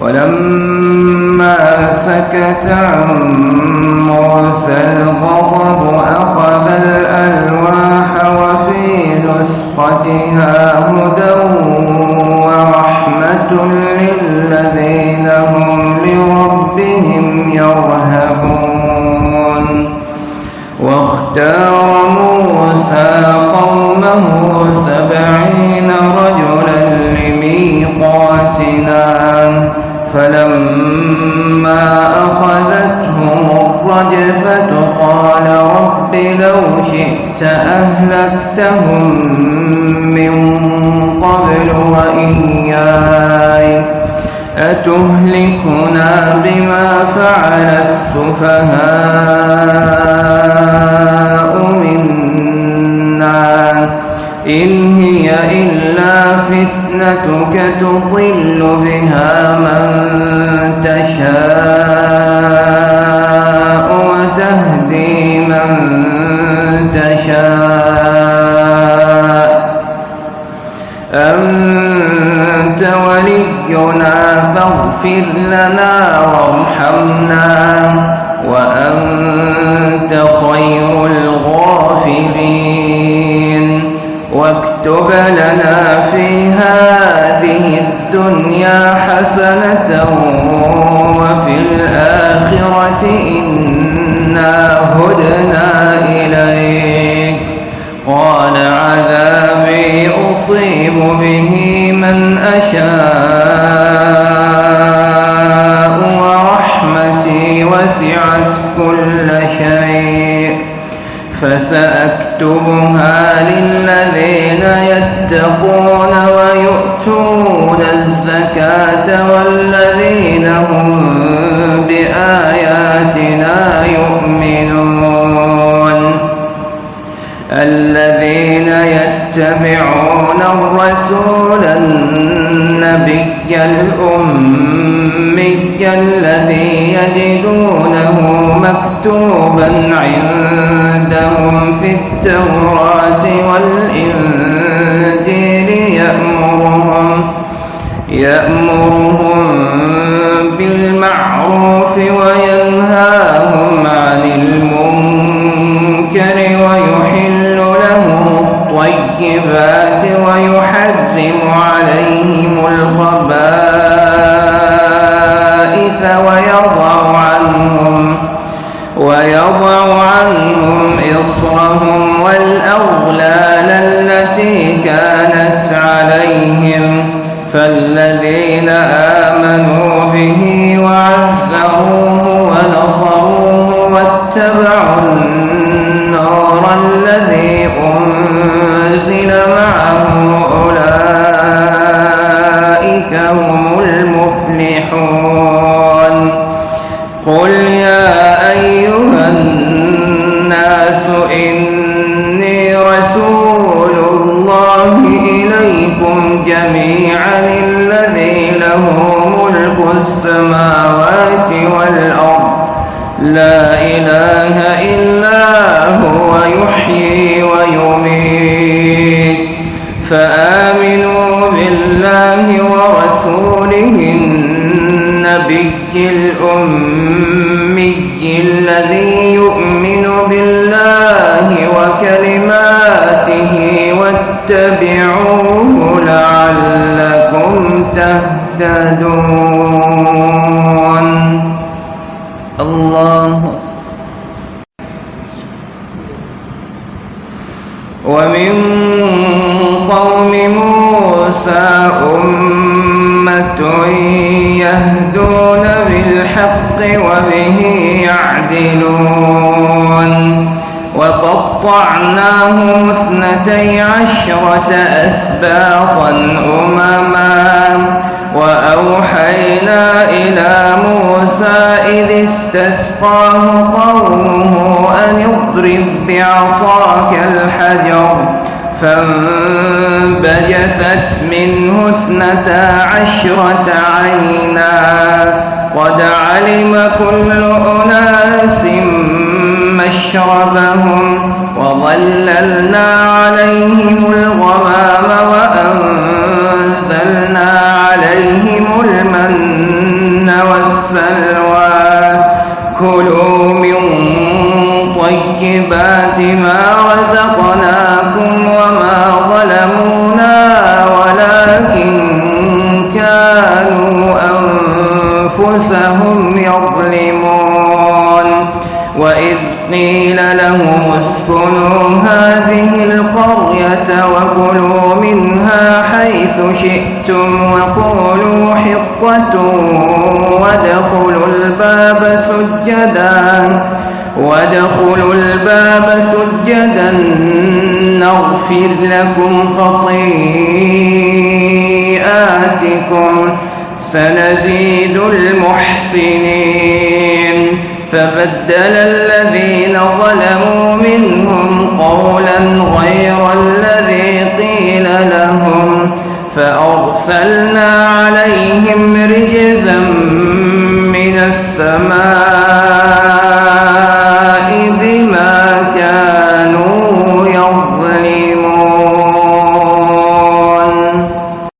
ولما سكت عن موسى الغضب أخذ الألواح وفي نسختها هدى ورحمة للذين هم لربهم يرهبون. واختار موسى قومه سبعين رجلا لميقاتنا. فلما أخذتهم الرجفة قال رب لو شئت أهلكتهم من قبل وإياي أتهلكنا بما فعل السفهاء منا إن هي إلا فتنتك تضل بها من تشاء وتهدي من تشاء. أنت ولينا فاغفر لنا وارحمنا وأنت خير لنا في هذه الدنيا حسنة وفي الآخرة إنا يتقون ويؤتون الزكاة والذين هم بآياتنا يؤمنون. الذين يتبعون الرسول النبي الأمي الذي يجدونه مكتوبا عندهم في التوراة والإنجيل. يأمرهم يأمرهم بالمعروف وينهاهم عن المنكر ويحل لهم الطيبات ويحرم عليهم الخبائث ويضع عنهم ويضع عنهم إصرهم والأغلال التي كانت فالذين آمنوا به وعزروه ونصروه واتبعوا النور الذي أنزل معه أولئك هم المفلحون. قل يا أيها الناس إني جميعا الذي له ملك السماوات والأرض. لا إله إلا هو يحيي ويميت. فآمنوا بالله ورسوله النبي الأمي الذي يؤمن بالله وكلماته واتبعوه لعلكم تهتدون. الله. ومن قوم موسى أمة يهدون بالحق وبه يعدلون. وقطعناهم اثنتي عشرة أسباطا أمما وأوحينا إلى موسى إذ استسقاه قومه أن اضرب بعصاك الحجر فانبجست منه اثنتا عشرة عينا قد علم كل أناس مشربهم وظللنا عليهم الغمام وأنزلنا عليهم المن والسلوى كلوا من طيبات ما رزقناكم وما ظلمونا ولكن كانوا أنفسهم يظلمون قيل لهم اسكنوا هذه القرية وكلوا منها حيث شئتم وقولوا حطة وادخلوا الباب سجدا وادخلوا الباب سجدا نغفر لكم خطيئاتكم سنزيد المحسنين. فبدل الذين ظلموا منهم قولا غير الذي قيل لهم فأرسلنا عليهم رجزا من السماء